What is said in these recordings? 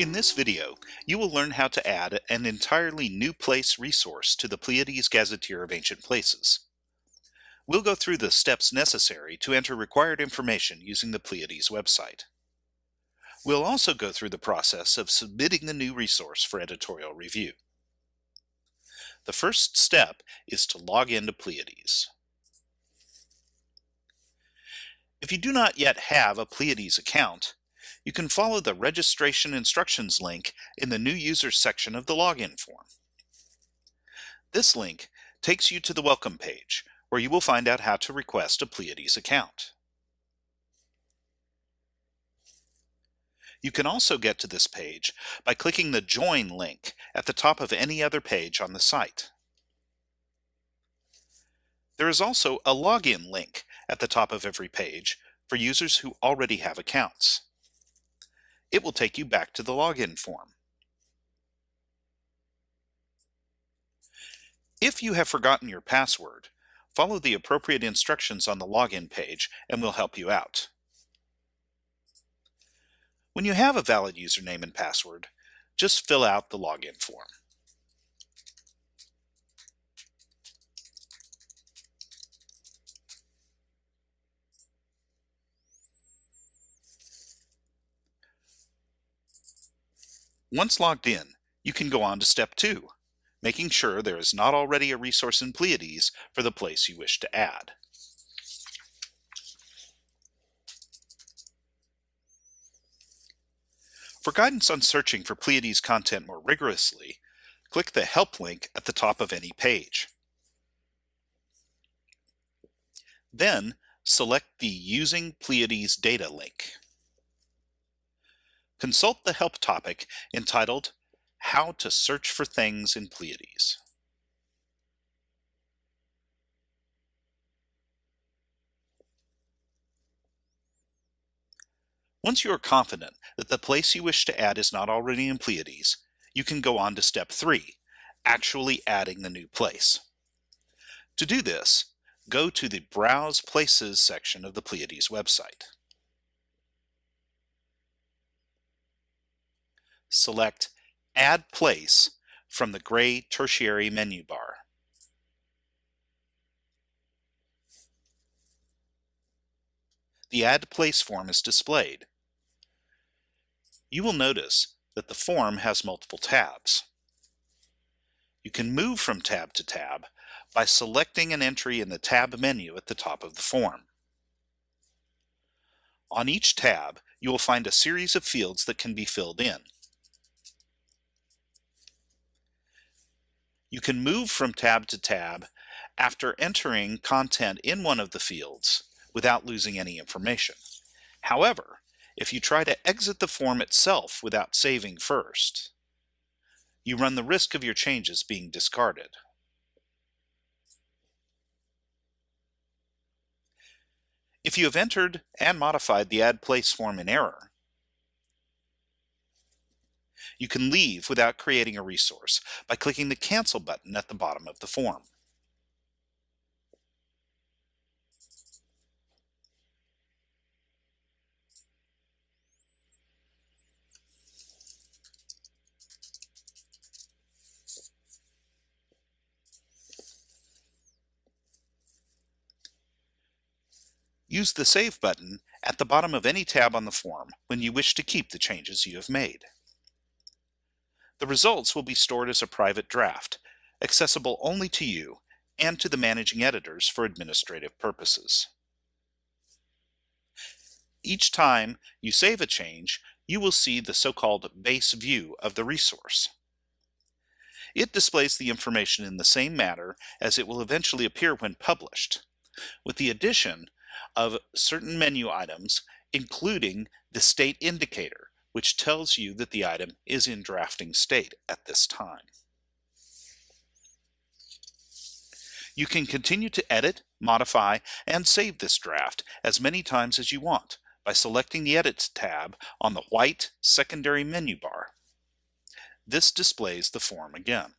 In this video, you will learn how to add an entirely new place resource to the Pleiades Gazetteer of Ancient Places. We'll go through the steps necessary to enter required information using the Pleiades website. We'll also go through the process of submitting the new resource for editorial review. The first step is to log into Pleiades. If you do not yet have a Pleiades account, you can follow the registration instructions link in the new users section of the login form. This link takes you to the welcome page where you will find out how to request a Pleiades account. You can also get to this page by clicking the Join link at the top of any other page on the site. There is also a login link at the top of every page for users who already have accounts it will take you back to the login form. If you have forgotten your password, follow the appropriate instructions on the login page and we'll help you out. When you have a valid username and password, just fill out the login form. Once logged in, you can go on to step two, making sure there is not already a resource in Pleiades for the place you wish to add. For guidance on searching for Pleiades content more rigorously, click the Help link at the top of any page. Then, select the Using Pleiades Data link consult the help topic entitled How to Search for Things in Pleiades. Once you are confident that the place you wish to add is not already in Pleiades, you can go on to step 3, actually adding the new place. To do this, go to the Browse Places section of the Pleiades website. Select Add Place from the gray tertiary menu bar. The Add Place form is displayed. You will notice that the form has multiple tabs. You can move from tab to tab by selecting an entry in the tab menu at the top of the form. On each tab, you will find a series of fields that can be filled in. You can move from tab to tab after entering content in one of the fields without losing any information. However, if you try to exit the form itself without saving first, you run the risk of your changes being discarded. If you have entered and modified the Add Place form in error, you can leave without creating a resource by clicking the Cancel button at the bottom of the form. Use the Save button at the bottom of any tab on the form when you wish to keep the changes you have made. The results will be stored as a private draft, accessible only to you and to the managing editors for administrative purposes. Each time you save a change, you will see the so-called base view of the resource. It displays the information in the same manner as it will eventually appear when published, with the addition of certain menu items, including the state indicator, which tells you that the item is in drafting state at this time. You can continue to edit, modify, and save this draft as many times as you want by selecting the Edit tab on the white secondary menu bar. This displays the form again.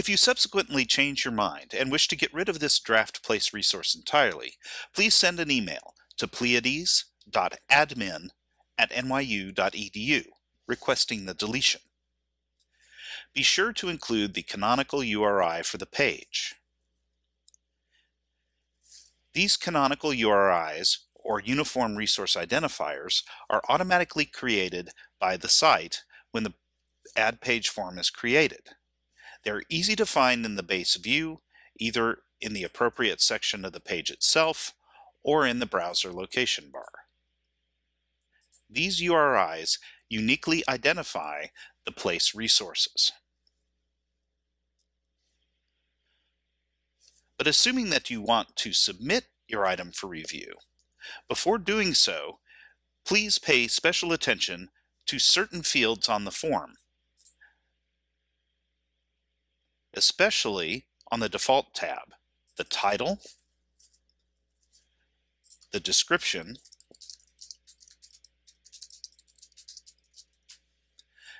If you subsequently change your mind and wish to get rid of this draft place resource entirely, please send an email to pleiades. place.admin at nyu.edu, requesting the deletion. Be sure to include the canonical URI for the page. These canonical URIs, or Uniform Resource Identifiers, are automatically created by the site when the Add Page form is created. They're easy to find in the base view, either in the appropriate section of the page itself or in the browser location bar. These URIs uniquely identify the place resources. But assuming that you want to submit your item for review, before doing so, please pay special attention to certain fields on the form, especially on the default tab, the title, the description,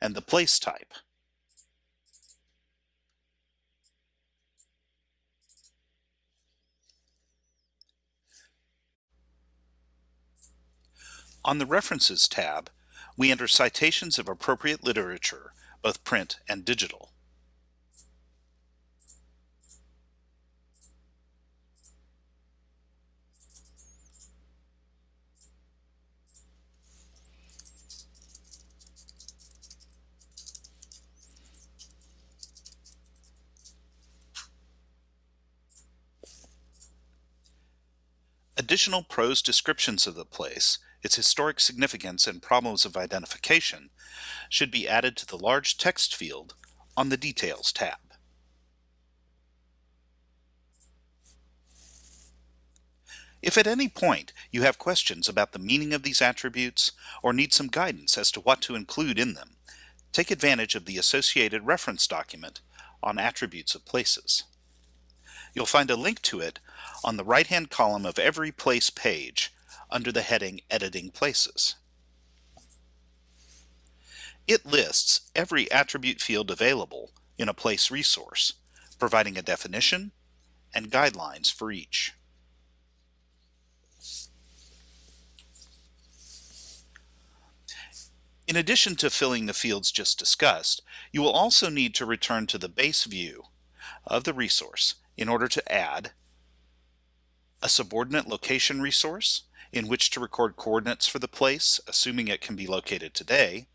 and the place type. On the References tab, we enter citations of appropriate literature, both print and digital. Additional prose descriptions of the place its historic significance and problems of identification should be added to the large text field on the Details tab. If at any point you have questions about the meaning of these attributes or need some guidance as to what to include in them, take advantage of the associated reference document on attributes of places. You'll find a link to it on the right-hand column of every place page under the heading Editing Places. It lists every attribute field available in a place resource, providing a definition and guidelines for each. In addition to filling the fields just discussed, you will also need to return to the base view of the resource in order to add a subordinate location resource in which to record coordinates for the place, assuming it can be located today,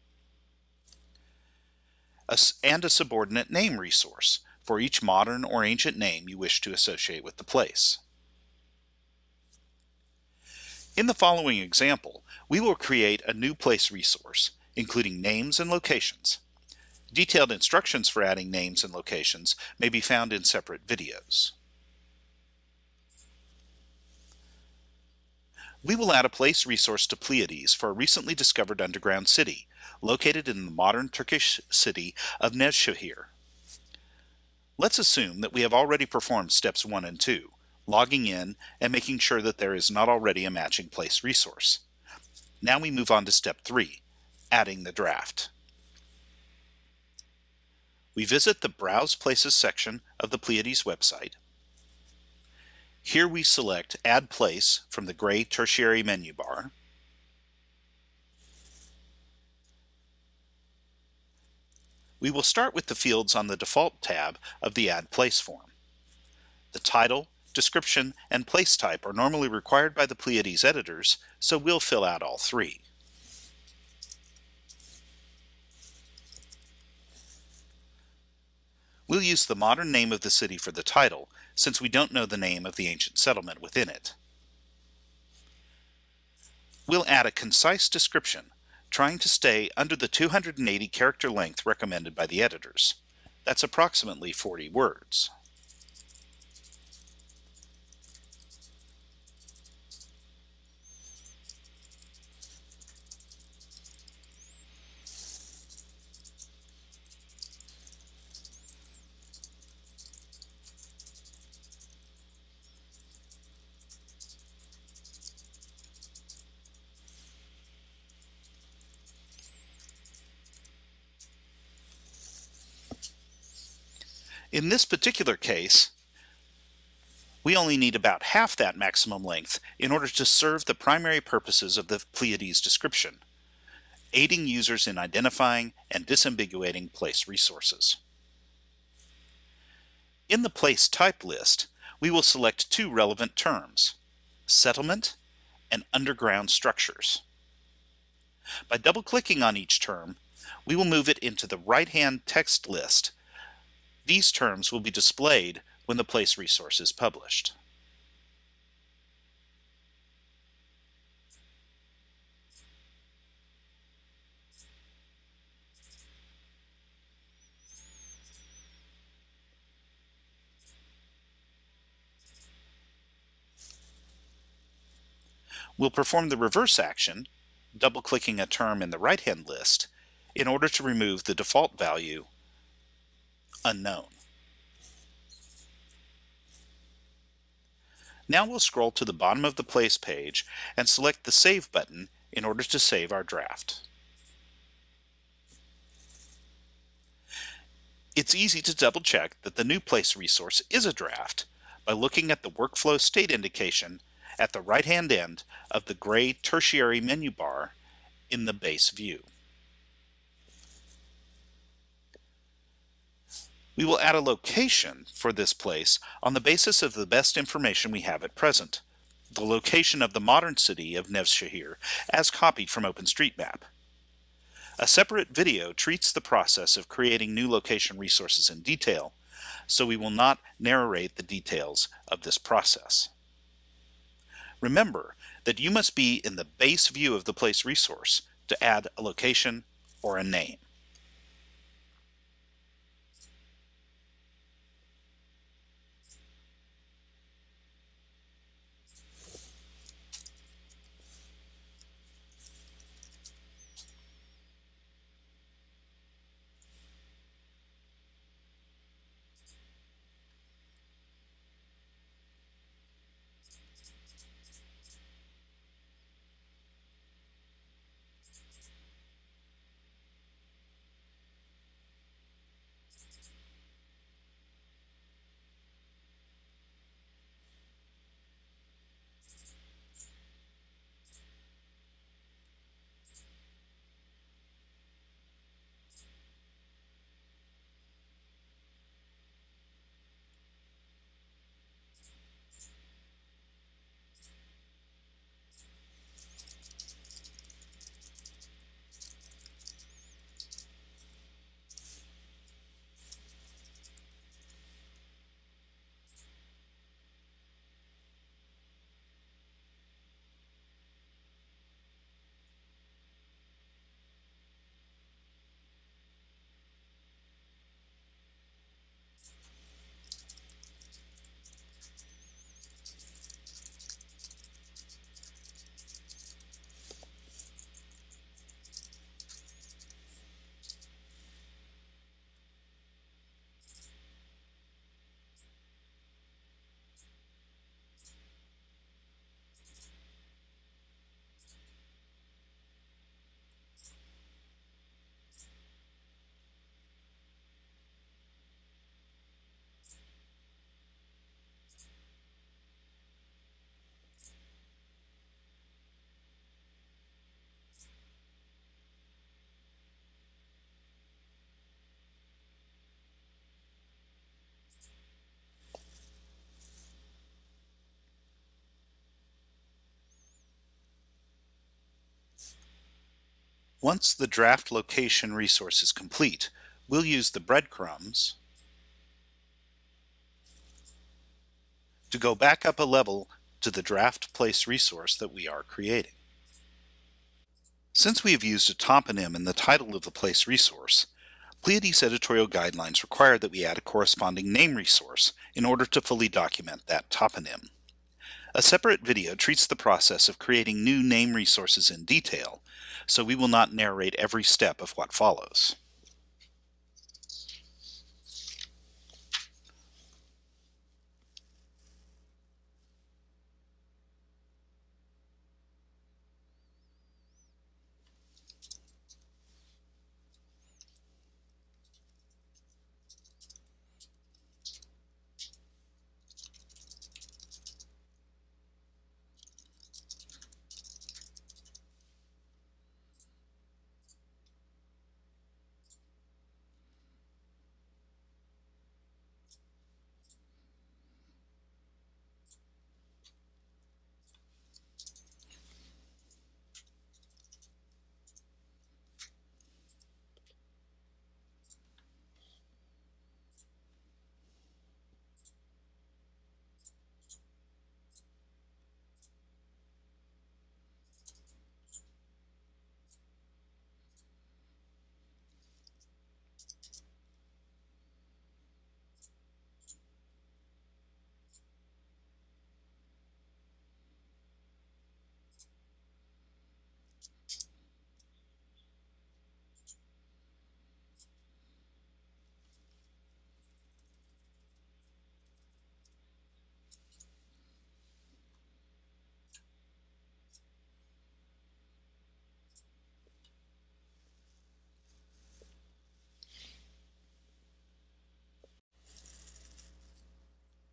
and a subordinate name resource for each modern or ancient name you wish to associate with the place. In the following example, we will create a new place resource, including names and locations. Detailed instructions for adding names and locations may be found in separate videos. we will add a place resource to Pleiades for a recently discovered underground city, located in the modern Turkish city of Nevşehir. Let's assume that we have already performed steps 1 and 2, logging in and making sure that there is not already a matching place resource. Now we move on to step 3, adding the draft. We visit the Browse Places section of the Pleiades website here we select Add Place from the gray tertiary menu bar. We will start with the fields on the default tab of the Add Place form. The title, description, and place type are normally required by the Pleiades editors, so we'll fill out all three. We'll use the modern name of the city for the title, since we don't know the name of the ancient settlement within it. We'll add a concise description, trying to stay under the 280 character length recommended by the editors. That's approximately 40 words. In this particular case, We only need about half that maximum length in order to serve the primary purposes of the Pleiades description, aiding users in identifying and disambiguating place resources. In the place type list, we will select two relevant terms, settlement and underground structures. By double-clicking on each term, we will move it into the right-hand text list. These terms will be displayed when the place resource is published. We'll perform the reverse action, double-clicking a term in the right-hand list, in order to remove the default value, unknown. Now we'll scroll to the bottom of the Place page and select the Save button in order to save our draft. It's easy to double check that the new Place resource is a draft by looking at the workflow state indication at the right-hand end of the gray tertiary menu bar in the base view. We will add a location for this place on the basis of the best information we have at present, the location of the modern city of Nevshehir as copied from OpenStreetMap. A separate video treats the process of creating new location resources in detail, so we will not narrate the details of this process. Remember that you must be in the base view of the place resource to add a location or a name. Once the draft location resource is complete, we'll use the breadcrumbs to go back up a level to the draft place resource that we are creating. Since we have used a toponym in the title of the place resource, Pleiades editorial guidelines require that we add a corresponding name resource in order to fully document that toponym. A separate video treats the process of creating new name resources in detail, so we will not narrate every step of what follows.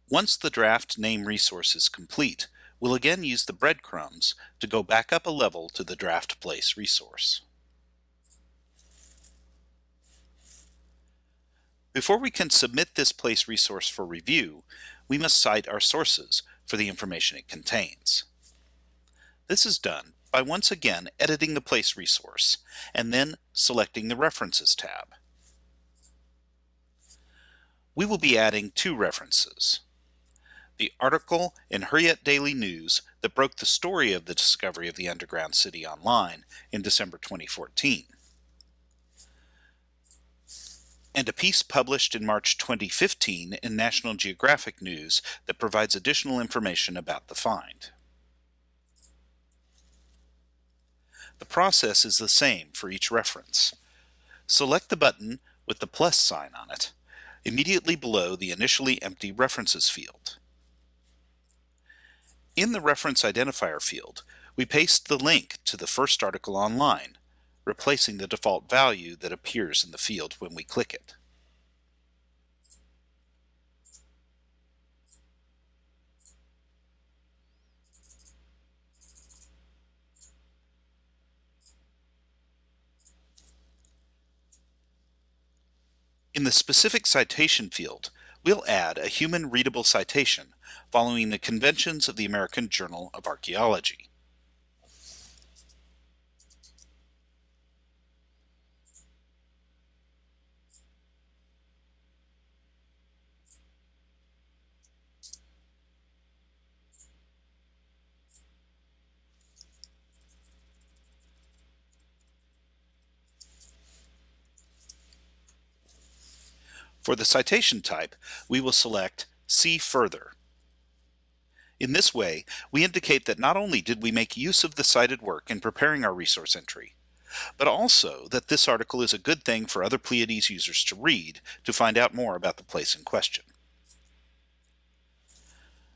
Once the draft name resource is complete, we'll again use the breadcrumbs to go back up a level to the draft place resource. Before we can submit this place resource for review, we must cite our sources for the information it contains. This is done by once again editing the place resource and then selecting the References tab. We will be adding two references. The article in Hurriyet Daily News that broke the story of the discovery of the underground city online in December 2014 and a piece published in March 2015 in National Geographic News that provides additional information about the find. The process is the same for each reference. Select the button with the plus sign on it, immediately below the initially empty References field. In the Reference Identifier field, we paste the link to the first article online, replacing the default value that appears in the field when we click it. In the specific citation field, we'll add a human readable citation following the conventions of the American Journal of Archaeology. For the citation type, we will select See Further. In this way, we indicate that not only did we make use of the cited work in preparing our resource entry, but also that this article is a good thing for other Pleiades users to read to find out more about the place in question.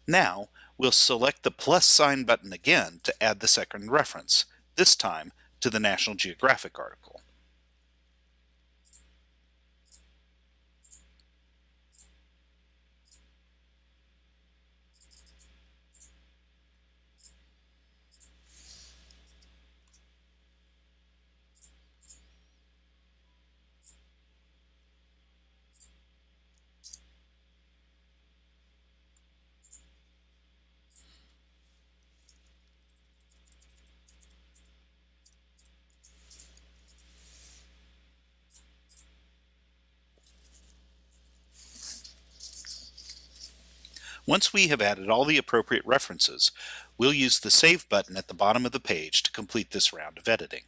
Now, we'll select the plus sign button again to add the second reference, this time to the National Geographic article. Once we have added all the appropriate references, we'll use the Save button at the bottom of the page to complete this round of editing.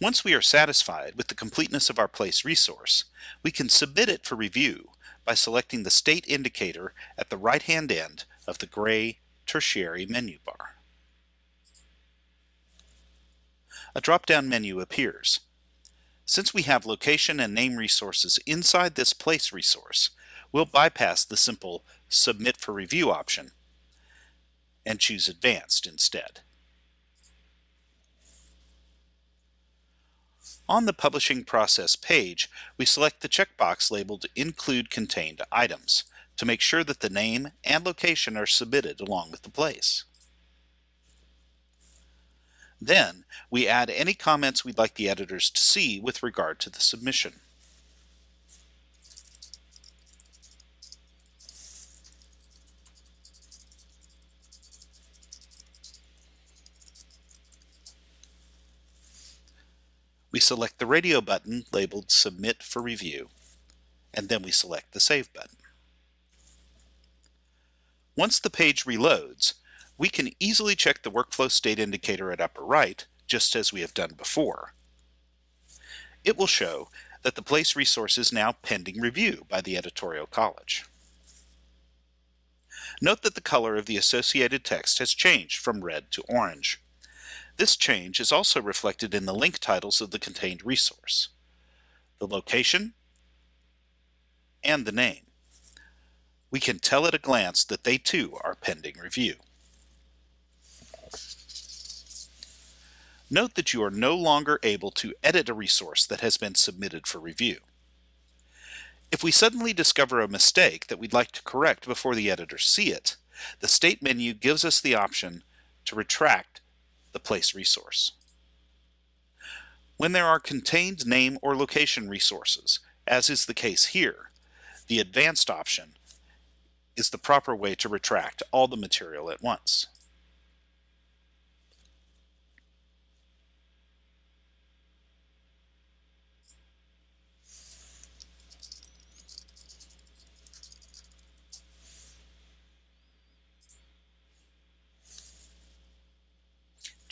Once we are satisfied with the completeness of our place resource, we can submit it for review by selecting the state indicator at the right-hand end of the gray tertiary menu bar. A drop-down menu appears. Since we have location and name resources inside this place resource, we'll bypass the simple Submit for Review option and choose Advanced instead. On the Publishing Process page, we select the checkbox labeled Include Contained Items to make sure that the name and location are submitted along with the place. Then, we add any comments we'd like the editors to see with regard to the submission. We select the radio button labeled Submit for Review, and then we select the Save button. Once the page reloads, we can easily check the workflow state indicator at upper right, just as we have done before. It will show that the place resource is now pending review by the editorial college. Note that the color of the associated text has changed from red to orange. This change is also reflected in the link titles of the contained resource, the location, and the name. We can tell at a glance that they too are pending review. Note that you are no longer able to edit a resource that has been submitted for review. If we suddenly discover a mistake that we'd like to correct before the editors see it, the State menu gives us the option to retract the place resource. When there are contained name or location resources, as is the case here, the advanced option is the proper way to retract all the material at once.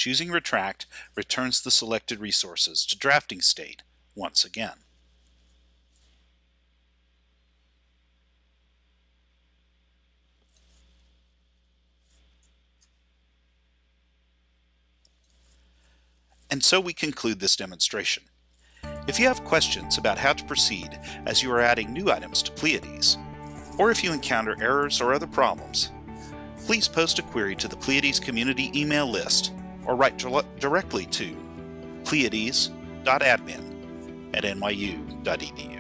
Choosing Retract returns the selected resources to drafting state once again. And so we conclude this demonstration. If you have questions about how to proceed as you are adding new items to Pleiades, or if you encounter errors or other problems, please post a query to the Pleiades community email list or write directly to pleiades.admin at nyu.edu.